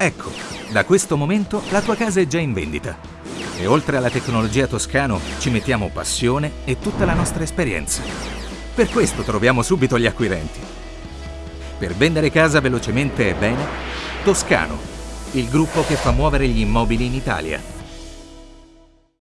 Ecco, da questo momento la tua casa è già in vendita. E oltre alla tecnologia Toscano ci mettiamo passione e tutta la nostra esperienza. Per questo troviamo subito gli acquirenti. Per vendere casa velocemente e bene, Toscano, il gruppo che fa muovere gli immobili in Italia.